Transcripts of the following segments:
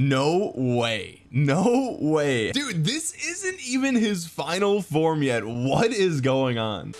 no way. No way. Dude this isn't even his final form yet. What is going on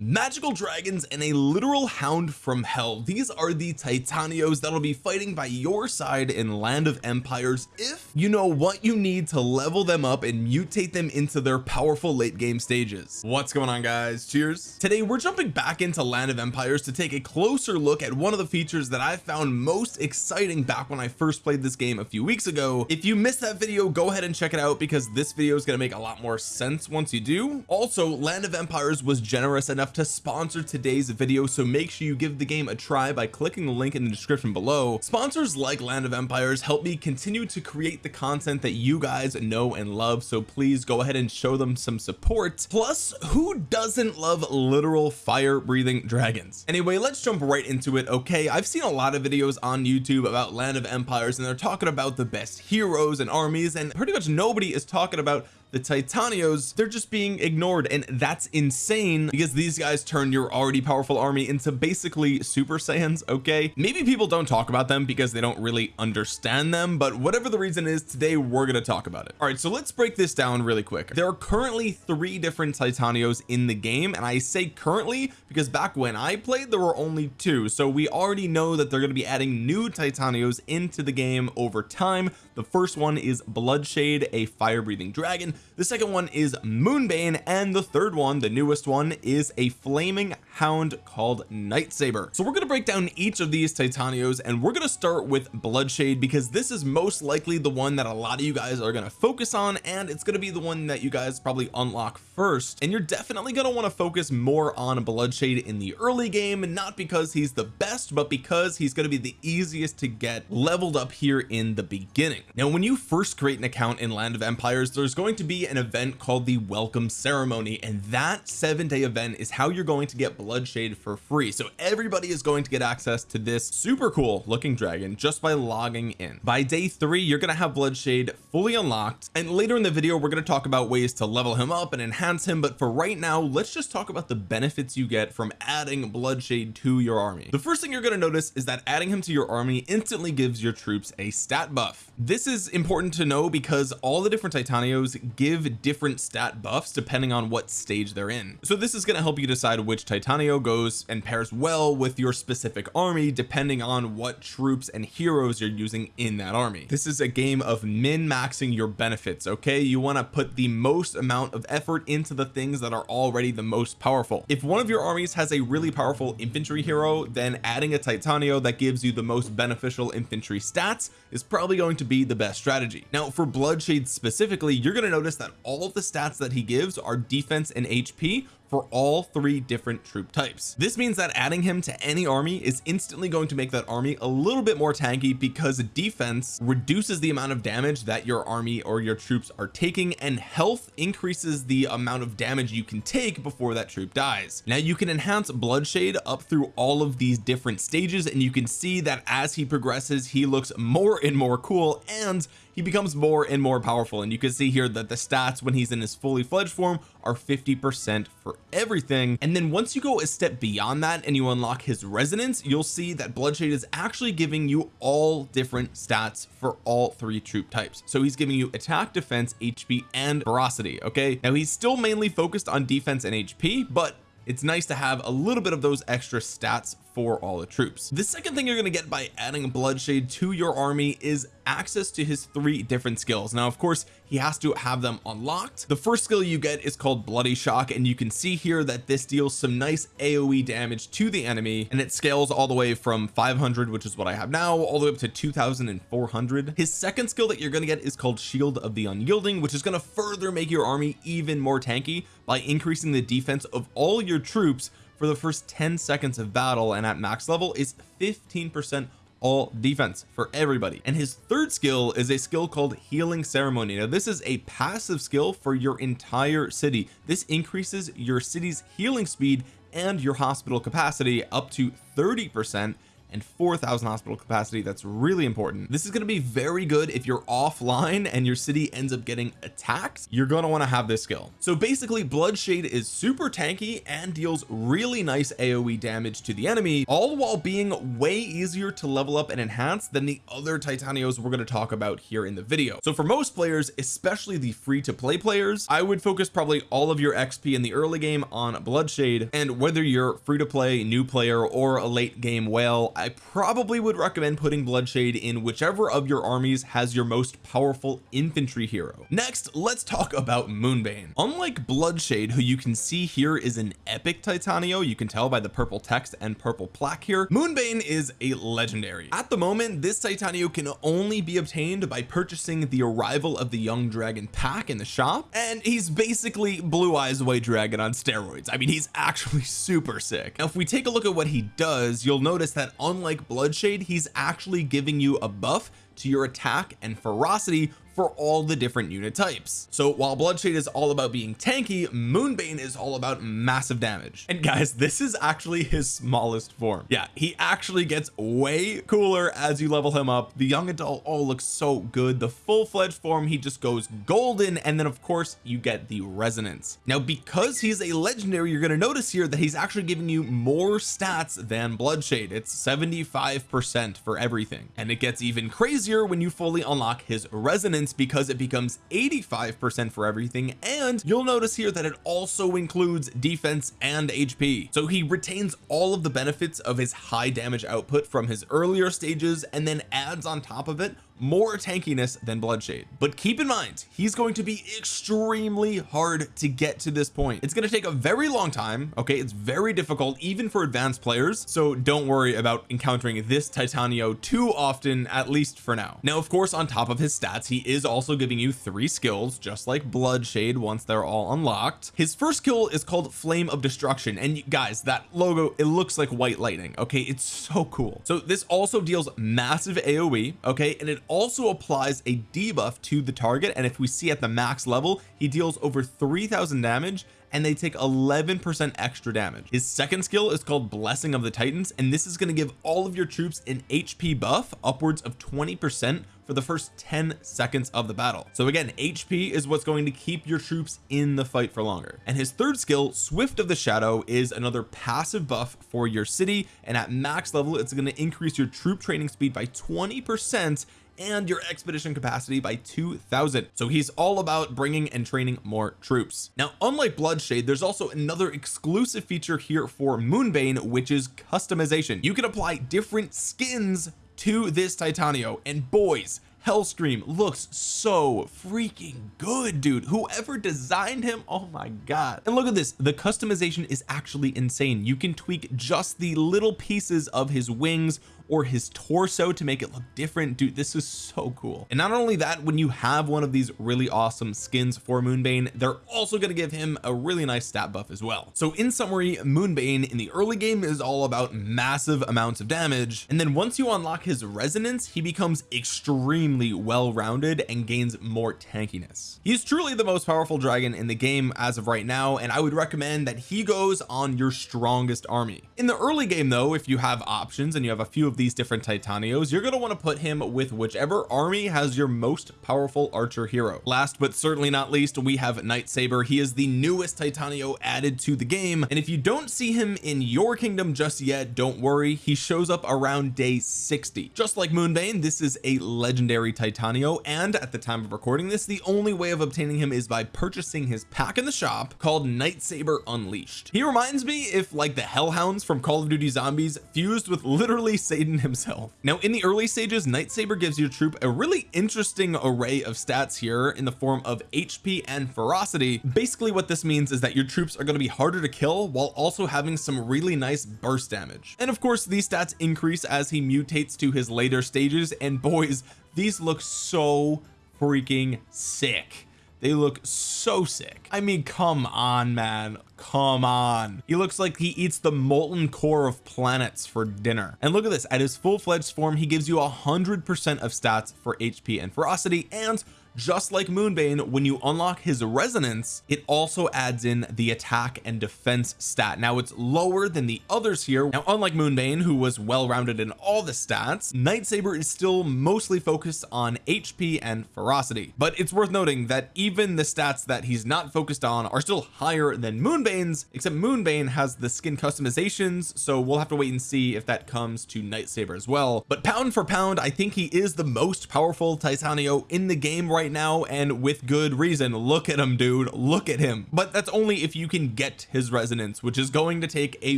magical dragons and a literal hound from hell. These are the titanios that'll be fighting by your side in land of empires if you know what you need to level them up and mutate them into their powerful late game stages. What's going on guys? Cheers. Today we're jumping back into land of empires to take a closer look at one of the features that I found most exciting back when I first played this game a few weeks ago. If you missed that video go ahead and check it out because this video is going to make a lot more sense once you do. Also land of empires was generous enough to sponsor today's video so make sure you give the game a try by clicking the link in the description below. Sponsors like land of empires help me continue to create the content that you guys know and love so please go ahead and show them some support. Plus who doesn't love literal fire breathing dragons? Anyway let's jump right into it okay? I've seen a lot of videos on YouTube about land of empires and they're talking about the best heroes and armies and pretty much nobody is talking about the titanios they're just being ignored and that's insane because these guys turn your already powerful army into basically super saiyans okay? Maybe people don't talk about them because they don't really understand them but whatever the reason is today we're going to talk about it. All right so let's break this down really quick. There are currently three different titanios in the game and I say currently because back when I played there were only two. So we already know that they're going to be adding new titanios into the game over time. The first one is Bloodshade a fire breathing dragon the second one is Moonbane and the third one the newest one is a flaming hound called Nightsaber so we're going to break down each of these Titanios and we're going to start with Bloodshade because this is most likely the one that a lot of you guys are going to focus on and it's going to be the one that you guys probably unlock first. And you're definitely going to want to focus more on Bloodshade in the early game not because he's the best but because he's going to be the easiest to get leveled up here in the beginning. Now when you first create an account in land of empires there's going to be an event called the welcome ceremony and that seven day event is how you're going to get bloodshade for free. So everybody is going to get access to this super cool looking dragon just by logging in. By day three you're going to have bloodshade fully unlocked and later in the video we're going to talk about ways to level him up and enhance him but for right now let's just talk about the benefits you get from adding bloodshade to your army. The first thing you're going to notice is that adding him to your army instantly gives your troops a stat buff. This is important to know because all the different titanios give different stat buffs depending on what stage they're in. So this is going to help you decide which titanio goes and pairs well with your specific army depending on what troops and heroes you're using in that army. This is a game of min maxing your benefits okay? You want to put the most amount of effort into the things that are already the most powerful. If one of your armies has a really powerful infantry hero then adding a titanio that gives you the most beneficial infantry stats is probably going to be the best strategy. Now for bloodshade specifically you're going to notice that all of the stats that he gives are defense and HP for all three different troop types. This means that adding him to any army is instantly going to make that army a little bit more tanky because defense reduces the amount of damage that your army or your troops are taking and health increases the amount of damage you can take before that troop dies. Now you can enhance bloodshade up through all of these different stages and you can see that as he progresses he looks more and more cool and he becomes more and more powerful. And you can see here that the stats when he's in his fully fledged form are 50 percent for everything. And then once you go a step beyond that and you unlock his resonance you'll see that bloodshade is actually giving you all different stats for all three troop types. So he's giving you attack defense HP and ferocity okay? Now he's still mainly focused on defense and HP but it's nice to have a little bit of those extra stats for all the troops. The second thing you're going to get by adding bloodshade to your army is access to his three different skills. Now of course he has to have them unlocked. The first skill you get is called bloody shock and you can see here that this deals some nice aoe damage to the enemy and it scales all the way from 500 which is what I have now all the way up to 2400 his second skill that you're going to get is called shield of the unyielding which is going to further make your army even more tanky by increasing the defense of all your troops for the first 10 seconds of battle and at max level is 15 percent all defense for everybody. And his third skill is a skill called healing ceremony. Now this is a passive skill for your entire city. This increases your city's healing speed and your hospital capacity up to 30 percent and 4,000 hospital capacity that's really important. This is going to be very good if you're offline and your city ends up getting attacked. You're going to want to have this skill. So basically Bloodshade is super tanky and deals really nice AoE damage to the enemy all while being way easier to level up and enhance than the other Titanios we're going to talk about here in the video. So for most players especially the free to play players I would focus probably all of your XP in the early game on Bloodshade and whether you're free to play new player or a late game whale I probably would recommend putting Bloodshade in whichever of your armies has your most powerful infantry hero. Next let's talk about Moonbane. Unlike Bloodshade who you can see here is an epic Titanio you can tell by the purple text and purple plaque here Moonbane is a legendary. At the moment this Titanio can only be obtained by purchasing the arrival of the young dragon pack in the shop and he's basically blue eyes white dragon on steroids. I mean he's actually super sick. Now if we take a look at what he does you'll notice that unlike Bloodshade he's actually giving you a buff to your attack and ferocity for all the different unit types. So while Bloodshade is all about being tanky Moonbane is all about massive damage. And guys this is actually his smallest form. Yeah he actually gets way cooler as you level him up. The young adult all looks so good. The full-fledged form he just goes golden. And then of course you get the resonance. Now because he's a legendary you're going to notice here that he's actually giving you more stats than Bloodshade it's 75 percent for everything. And it gets even crazier when you fully unlock his resonance because it becomes 85 percent for everything and you'll notice here that it also includes defense and HP so he retains all of the benefits of his high damage output from his earlier stages and then adds on top of it more tankiness than Bloodshade but keep in mind he's going to be extremely hard to get to this point. It's going to take a very long time okay? It's very difficult even for advanced players. So don't worry about encountering this Titanio too often at least for now. Now of course on top of his stats he is also giving you three skills just like Bloodshade once they're all unlocked. His first skill is called Flame of Destruction. And you guys that logo it looks like white lightning okay? It's so cool. So this also deals massive AoE okay? And it also applies a debuff to the target and if we see at the max level he deals over 3000 damage and they take 11 percent extra damage. His second skill is called blessing of the titans and this is going to give all of your troops an HP buff upwards of 20 percent for the first 10 seconds of the battle. So again HP is what's going to keep your troops in the fight for longer. And his third skill swift of the shadow is another passive buff for your city and at max level it's going to increase your troop training speed by 20 percent and your expedition capacity by 2000 so he's all about bringing and training more troops. Now unlike Bloodshade there's also another exclusive feature here for Moonbane which is customization. You can apply different skins to this Titanio and boys Hellscream looks so freaking good dude. Whoever designed him oh my god. And look at this the customization is actually insane. You can tweak just the little pieces of his wings or his torso to make it look different. Dude this is so cool. And not only that when you have one of these really awesome skins for Moonbane they're also going to give him a really nice stat buff as well. So in summary Moonbane in the early game is all about massive amounts of damage. And then once you unlock his resonance he becomes extremely well rounded and gains more tankiness. He's truly the most powerful dragon in the game as of right now and I would recommend that he goes on your strongest army. In the early game though if you have options and you have a few of these different Titanios you're going to want to put him with whichever army has your most powerful archer hero. Last but certainly not least we have Night Saber he is the newest Titanio added to the game and if you don't see him in your kingdom just yet don't worry. He shows up around day 60 just like Moonbane this is a legendary Titanio and at the time of recording this the only way of obtaining him is by purchasing his pack in the shop called Night Saber Unleashed. He reminds me if like the Hellhounds from Call of Duty Zombies fused with literally Satan himself. Now in the early stages Night Saber gives your troop a really interesting array of stats here in the form of HP and ferocity. Basically what this means is that your troops are going to be harder to kill while also having some really nice burst damage. And of course these stats increase as he mutates to his later stages and boys these look so freaking sick they look so sick. I mean come on man. Come on. He looks like he eats the molten core of planets for dinner. And look at this. At his full-fledged form he gives you a hundred percent of stats for HP and ferocity and just like Moonbane when you unlock his resonance it also adds in the attack and defense stat. Now it's lower than the others here. Now unlike Moonbane who was well rounded in all the stats Nightsaber is still mostly focused on HP and ferocity. But it's worth noting that even the stats that he's not focused on are still higher than Moonbane's except Moonbane has the skin customizations so we'll have to wait and see if that comes to Nightsaber as well. But pound for pound I think he is the most powerful Titanio in the game right now and with good reason. Look at him dude. Look at him. But that's only if you can get his resonance which is going to take a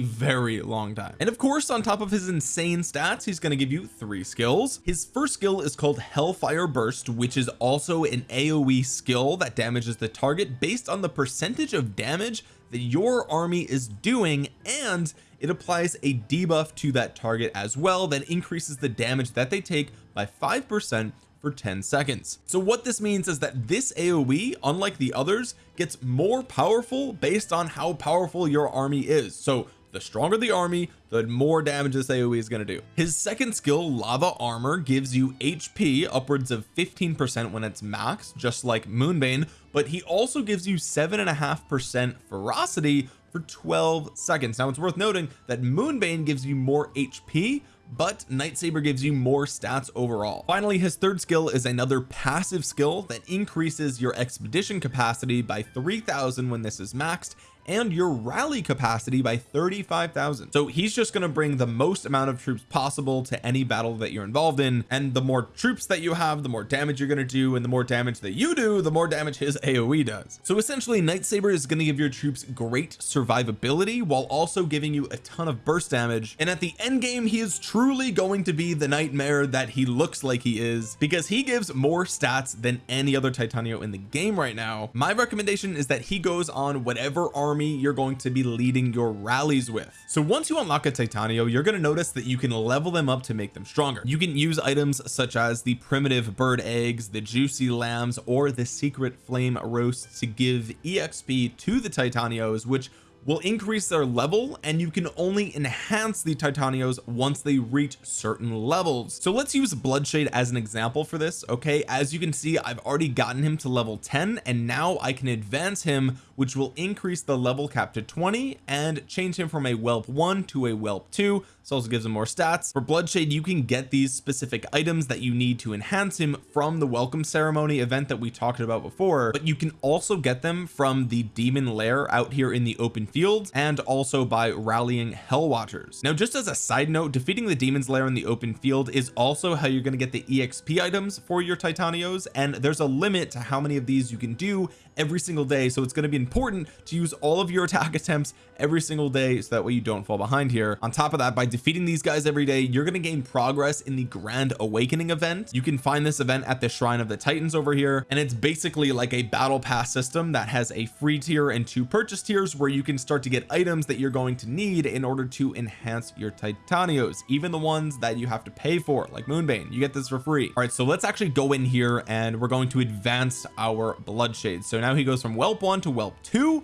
very long time. And of course on top of his insane stats he's going to give you three skills. His first skill is called Hellfire Burst which is also an AoE skill that damages the target based on the percentage of damage that your army is doing and it applies a debuff to that target as well that increases the damage that they take by 5% for 10 seconds. So what this means is that this AoE unlike the others gets more powerful based on how powerful your army is. So the stronger the army the more damage this AoE is going to do. His second skill lava armor gives you HP upwards of 15 percent when it's max just like Moonbane but he also gives you seven and a half percent ferocity for 12 seconds. Now it's worth noting that Moonbane gives you more HP but Nightsaber gives you more stats overall. Finally his third skill is another passive skill that increases your expedition capacity by 3000 when this is maxed and your rally capacity by 35,000 so he's just going to bring the most amount of troops possible to any battle that you're involved in. And the more troops that you have the more damage you're going to do. And the more damage that you do the more damage his AoE does. So essentially Nightsaber is going to give your troops great survivability while also giving you a ton of burst damage. And at the end game he is truly going to be the nightmare that he looks like he is because he gives more stats than any other Titanio in the game right now. My recommendation is that he goes on whatever army army you're going to be leading your rallies with. So once you unlock a Titanio you're going to notice that you can level them up to make them stronger. You can use items such as the primitive bird eggs the juicy lambs or the secret flame roasts to give exp to the Titanios which will increase their level and you can only enhance the Titanios once they reach certain levels. So let's use Bloodshade as an example for this okay? As you can see I've already gotten him to level 10 and now I can advance him which will increase the level cap to 20 and change him from a whelp 1 to a whelp 2 this also gives him more stats. For Bloodshade you can get these specific items that you need to enhance him from the welcome ceremony event that we talked about before but you can also get them from the demon lair out here in the open fields and also by rallying hell watchers. Now just as a side note defeating the demon's lair in the open field is also how you're going to get the exp items for your titanios and there's a limit to how many of these you can do every single day so it's going to be important to use all of your attack attempts every single day so that way you don't fall behind here. On top of that by defeating these guys every day you're going to gain progress in the grand awakening event. You can find this event at the shrine of the titans over here and it's basically like a battle pass system that has a free tier and two purchase tiers where you can start to get items that you're going to need in order to enhance your titanios even the ones that you have to pay for like moonbane. You get this for free. All right so let's actually go in here and we're going to advance our bloodshade so now he goes from whelp 1 to whelp 2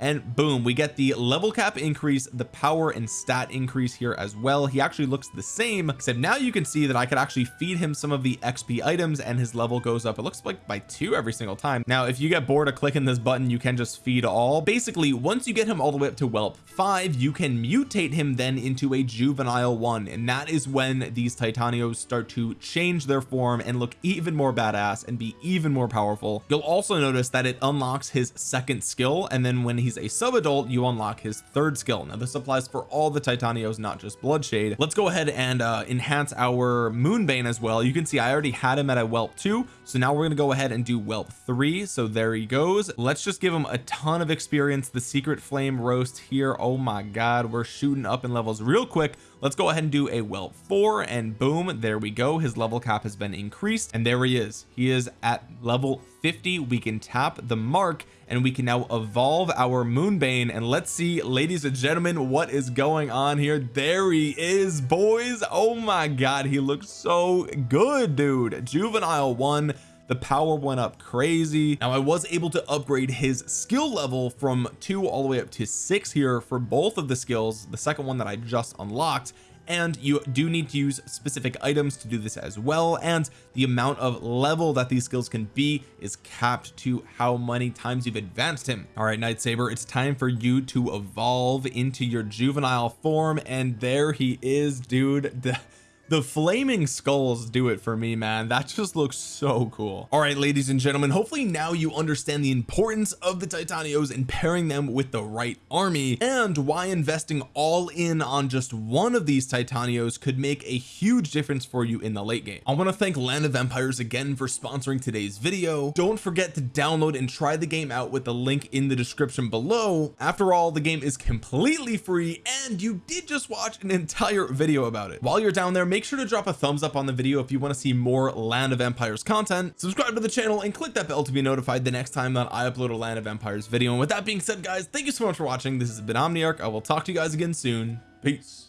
and boom we get the level cap increase the power and stat increase here as well. He actually looks the same except now you can see that I could actually feed him some of the XP items and his level goes up. It looks like by two every single time. Now if you get bored of clicking this button you can just feed all. Basically once you get him all the way up to whelp 5 you can mutate him then into a juvenile one. And that is when these titanios start to change their form and look even more badass and be even more powerful. You'll also notice that it unlocks his second skill. And then when he he's a sub-adult you unlock his third skill. Now this applies for all the Titanios not just Bloodshade let's go ahead and uh, enhance our Moonbane as well. You can see I already had him at a whelp 2 so now we're going to go ahead and do whelp 3 so there he goes. Let's just give him a ton of experience. The secret flame roast here. Oh my god we're shooting up in levels real quick let's go ahead and do a whelp 4 and boom there we go. His level cap has been increased and there he is. He is at level 50 we can tap the mark and we can now evolve our moonbane and let's see ladies and gentlemen what is going on here. There he is boys. Oh my god he looks so good dude. Juvenile one the power went up crazy. Now I was able to upgrade his skill level from two all the way up to six here for both of the skills the second one that I just unlocked. And you do need to use specific items to do this as well. And the amount of level that these skills can be is capped to how many times you've advanced him. All right Night Saber it's time for you to evolve into your juvenile form. And there he is dude the flaming skulls do it for me man. That just looks so cool. All right ladies and gentlemen hopefully now you understand the importance of the titanios and pairing them with the right army and why investing all in on just one of these titanios could make a huge difference for you in the late game. I want to thank land of empires again for sponsoring today's video. Don't forget to download and try the game out with the link in the description below. After all the game is completely free and you did just watch an entire video about it. While you're down there make make sure to drop a thumbs up on the video if you want to see more land of empires content. Subscribe to the channel and click that bell to be notified the next time that I upload a land of empires video. And with that being said guys thank you so much for watching. This has been Omniarch. I will talk to you guys again soon. Peace